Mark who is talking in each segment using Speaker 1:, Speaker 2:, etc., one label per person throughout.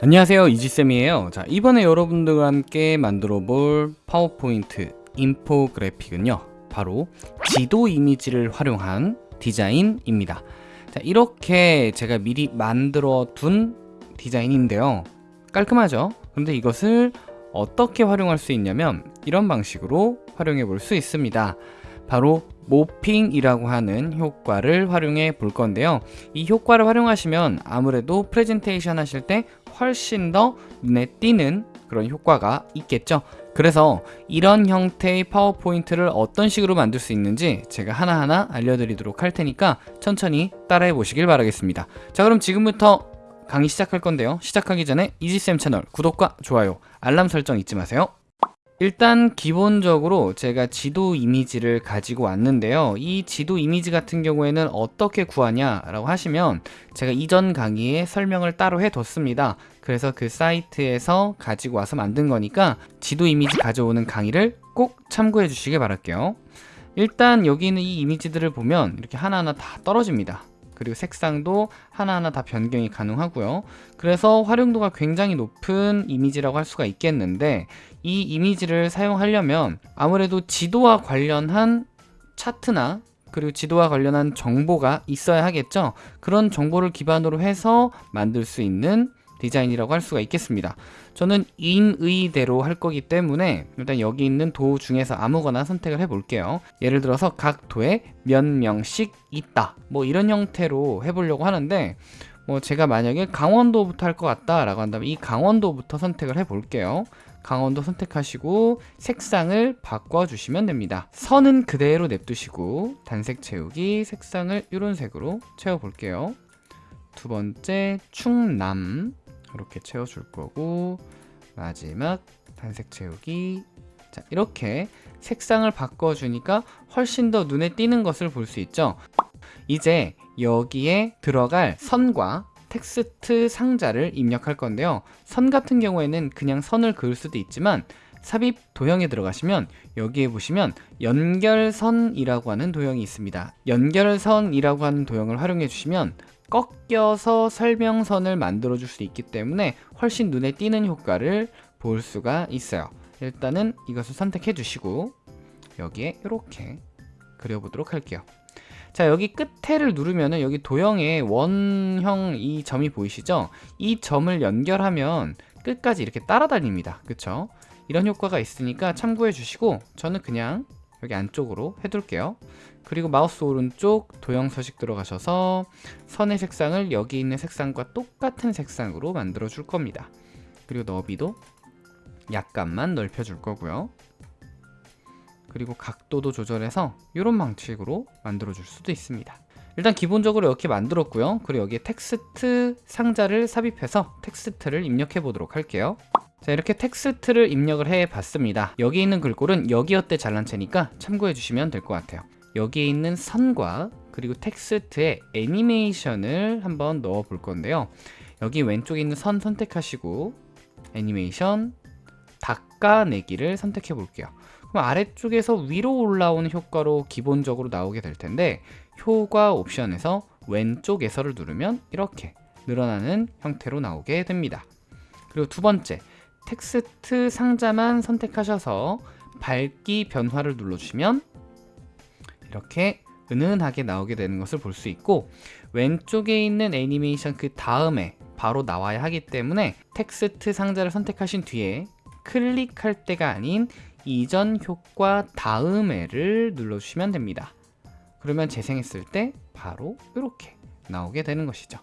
Speaker 1: 안녕하세요. 이지쌤이에요. 자 이번에 여러분들과 함께 만들어 볼 파워포인트 인포그래픽은요 바로 지도 이미지를 활용한 디자인입니다. 자 이렇게 제가 미리 만들어 둔 디자인인데요. 깔끔하죠? 그런데 이것을 어떻게 활용할 수 있냐면 이런 방식으로 활용해 볼 수 있습니다 바로 모핑이라고 하는 효과를 활용해 볼 건데요. 이 효과를 활용하시면 아무래도 프레젠테이션 하실 때 훨씬 더 눈에 띄는 그런 효과가 있겠죠. 그래서 이런 형태의 파워포인트를 어떤 식으로 만들 수 있는지 제가 하나하나 알려드리도록 할 테니까 천천히 따라해 보시길 바라겠습니다. 자 그럼 지금부터 강의 시작할 건데요. 시작하기 전에 이지쌤 채널 구독과 좋아요 알람 설정 잊지 마세요 일단 기본적으로 제가 지도 이미지를 가지고 왔는데요. 이 지도 이미지 같은 경우에는 어떻게 구하냐 라고 하시면 제가 이전 강의에 설명을 따로 해뒀습니다. 그래서 그 사이트에서 가지고 와서 만든 거니까 지도 이미지 가져오는 강의를 꼭 참고해 주시길 바랄게요. 일단 여기 있는 이 이미지들을 보면 이렇게 하나하나 다 떨어집니다 그리고 색상도 하나하나 다 변경이 가능하고요. 그래서 활용도가 굉장히 높은 이미지라고 할 수가 있겠는데 이 이미지를 사용하려면 아무래도 지도와 관련한 차트나 그리고 지도와 관련한 정보가 있어야 하겠죠? 그런 정보를 기반으로 해서 만들 수 있는 디자인이라고 할 수가 있겠습니다 저는 인의대로 할 거기 때문에 일단 여기 있는 도 중에서 아무거나 선택을 해 볼게요. 예를 들어서 각 도에 몇 명씩 있다. 뭐 이런 형태로 해보려고 하는데 뭐 제가 만약에 강원도부터 할 것 같다 라고 한다면 이 강원도부터 선택을 해 볼게요. 강원도 선택하시고 색상을 바꿔주시면 됩니다. 선은 그대로 냅두시고 단색 채우기 색상을 이런 색으로 채워볼게요. 두 번째 충남 이렇게 채워줄 거고 마지막 단색 채우기. 자 이렇게 색상을 바꿔주니까 훨씬 더 눈에 띄는 것을 볼 수 있죠? 이제 여기에 들어갈 선과 텍스트 상자를 입력할 건데요. 선 같은 경우에는 그냥 선을 그을 수도 있지만 삽입 도형에 들어가시면 여기에 보시면 연결선이라고 하는 도형이 있습니다. 연결선이라고 하는 도형을 활용해 주시면 꺾여서 설명선을 만들어 줄 수 있기 때문에 훨씬 눈에 띄는 효과를 볼 수가 있어요. 일단은 이것을 선택해 주시고 여기에 이렇게 그려보도록 할게요. 자 여기 끝에를 누르면은 여기 도형에 원형 이 점이 보이시죠? 이 점을 연결하면 끝까지 이렇게 따라다닙니다. 그쵸 이런 효과가 있으니까 참고해 주시고 저는 그냥 여기 안쪽으로 해둘게요. 그리고 마우스 오른쪽 도형 서식 들어가셔서 선의 색상을 여기 있는 색상과 똑같은 색상으로 만들어 줄 겁니다. 그리고 너비도 약간만 넓혀 줄 거고요. 그리고 각도도 조절해서 이런 방식으로 만들어 줄 수도 있습니다. 일단 기본적으로 이렇게 만들었고요. 그리고 여기에 텍스트 상자를 삽입해서 텍스트를 입력해 보도록 할게요 자 이렇게 텍스트를 입력을 해 봤습니다. 여기 있는 글꼴은 여기어때 잘난체니까 참고해 주시면 될 것 같아요. 여기에 있는 선과 그리고 텍스트에 애니메이션을 한번 넣어 볼 건데요. 여기 왼쪽에 있는 선 선택하시고 애니메이션 닦아내기를 선택해 볼게요. 그럼 아래쪽에서 위로 올라오는 효과로 기본적으로 나오게 될 텐데 효과 옵션에서 왼쪽에서를 누르면 이렇게 늘어나는 형태로 나오게 됩니다. 그리고 두 번째 텍스트 상자만 선택하셔서 밝기 변화를 눌러주시면 이렇게 은은하게 나오게 되는 것을 볼 수 있고 왼쪽에 있는 애니메이션 그 다음에 바로 나와야 하기 때문에 텍스트 상자를 선택하신 뒤에 클릭할 때가 아닌 이전 효과 다음에를 눌러주시면 됩니다. 그러면 재생했을 때 바로 이렇게 나오게 되는 것이죠.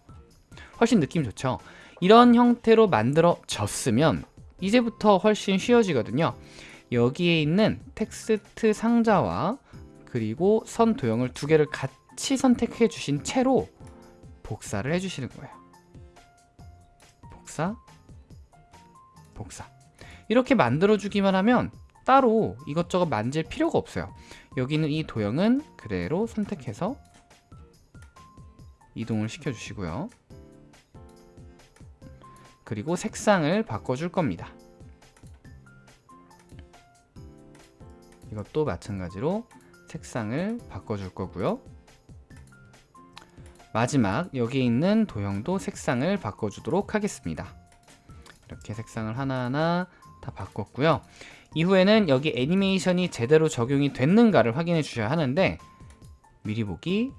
Speaker 1: 훨씬 느낌 좋죠? 이런 형태로 만들어졌으면 이제부터 훨씬 쉬워지거든요. 여기에 있는 텍스트 상자와 그리고 선 도형을 두 개를 같이 선택해 주신 채로 복사를 해 주시는 거예요. 복사 복사. 이렇게 만들어 주기만 하면 따로 이것저것 만질 필요가 없어요. 여기는 이 도형은 그대로 선택해서 이동을 시켜 주시고요 그리고 색상을 바꿔줄 겁니다. 이것도 마찬가지로 색상을 바꿔줄 거고요. 마지막 여기 있는 도형도 색상을 바꿔주도록 하겠습니다. 이렇게 색상을 하나하나 다 바꿨고요. 이후에는 여기 애니메이션이 제대로 적용이 됐는가를 확인해 주셔야 하는데 미리 보기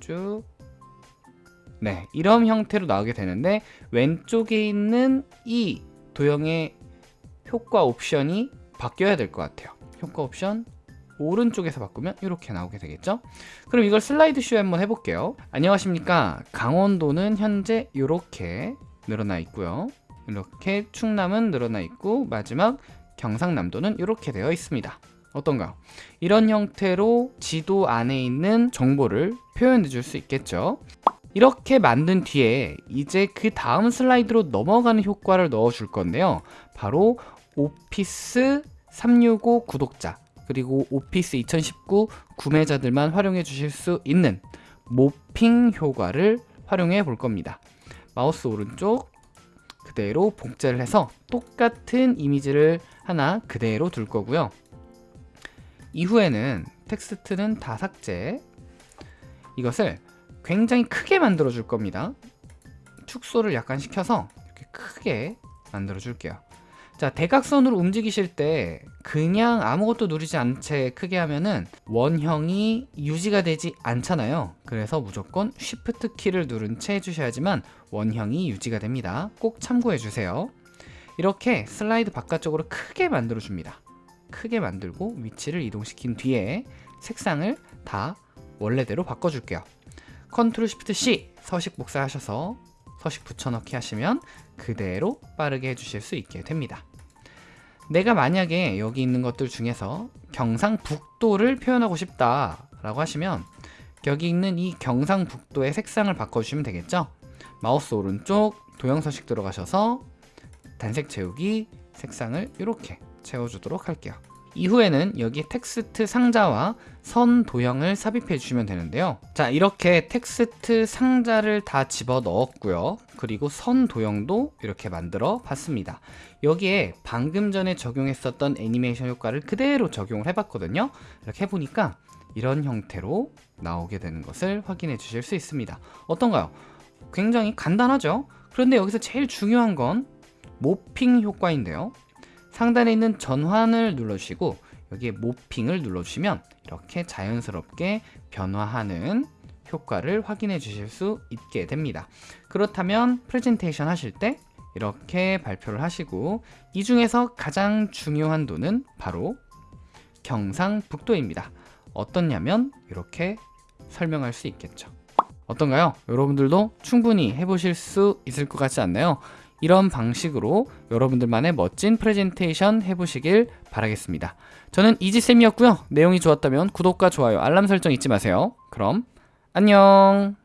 Speaker 1: 쭉 네, 이런 형태로 나오게 되는데 왼쪽에 있는 이 도형의 효과 옵션이 바뀌어야 될 것 같아요. 효과 옵션 오른쪽에서 바꾸면 이렇게 나오게 되겠죠? 그럼 이걸 슬라이드 쇼 한번 해볼게요. 안녕하십니까? 강원도는 현재 이렇게 늘어나 있고요. 이렇게 충남은 늘어나 있고 마지막 경상남도는 이렇게 되어 있습니다. 어떤가요? 이런 형태로 지도 안에 있는 정보를 표현해 줄 수 있겠죠. 이렇게 만든 뒤에 이제 그 다음 슬라이드로 넘어가는 효과를 넣어 줄 건데요. 바로 오피스 365 구독자 그리고 오피스 2019 구매자들만 활용해 주실 수 있는 morphing 효과를 활용해 볼 겁니다. 마우스 오른쪽 그대로 복제를 해서 똑같은 이미지를 하나 그대로 둘 거고요. 이후에는 텍스트는 다 삭제 이것을 굉장히 크게 만들어 줄 겁니다. 축소를 약간 시켜서 이렇게 크게 만들어 줄게요. 자 대각선으로 움직이실 때 그냥 아무것도 누르지 않은 채 크게 하면은 원형이 유지가 되지 않잖아요. 그래서 무조건 Shift 키를 누른 채 해주셔야지만 원형이 유지가 됩니다. 꼭 참고해 주세요. 이렇게 슬라이드 바깥쪽으로 크게 만들어 줍니다. 크게 만들고 위치를 이동시킨 뒤에 색상을 다 원래대로 바꿔줄게요 Ctrl Shift C 서식 복사하셔서 서식 붙여넣기 하시면 그대로 빠르게 해주실 수 있게 됩니다. 내가 만약에 여기 있는 것들 중에서 경상북도를 표현하고 싶다 라고 하시면 여기 있는 이 경상북도의 색상을 바꿔주시면 되겠죠? 마우스 오른쪽 도형 서식 들어가셔서 단색 채우기 색상을 이렇게 채워주도록 할게요 이후에는 여기 텍스트 상자와 선 도형을 삽입해 주시면 되는데요. 자 이렇게 텍스트 상자를 다 집어 넣었고요. 그리고 선 도형도 이렇게 만들어 봤습니다. 여기에 방금 전에 적용했었던 애니메이션 효과를 그대로 적용을 해 봤거든요. 이렇게 해보니까 이런 형태로 나오게 되는 것을 확인해 주실 수 있습니다. 어떤가요? 굉장히 간단하죠? 그런데 여기서 제일 중요한 건 모핑 효과인데요 상단에 있는 전환을 눌러주시고 여기에 모핑을 눌러주시면 이렇게 자연스럽게 변화하는 효과를 확인해 주실 수 있게 됩니다 그렇다면 프레젠테이션 하실 때 이렇게 발표를 하시고 이 중에서 가장 중요한 도는 바로 경상북도입니다 어떻냐면 이렇게 설명할 수 있겠죠 어떤가요? 여러분들도 충분히 해보실 수 있을 것 같지 않나요? 이런 방식으로 여러분들만의 멋진 프레젠테이션 해보시길 바라겠습니다. 저는 이지쌤이었고요. 내용이 좋았다면 구독과 좋아요, 알람 설정 잊지 마세요. 그럼 안녕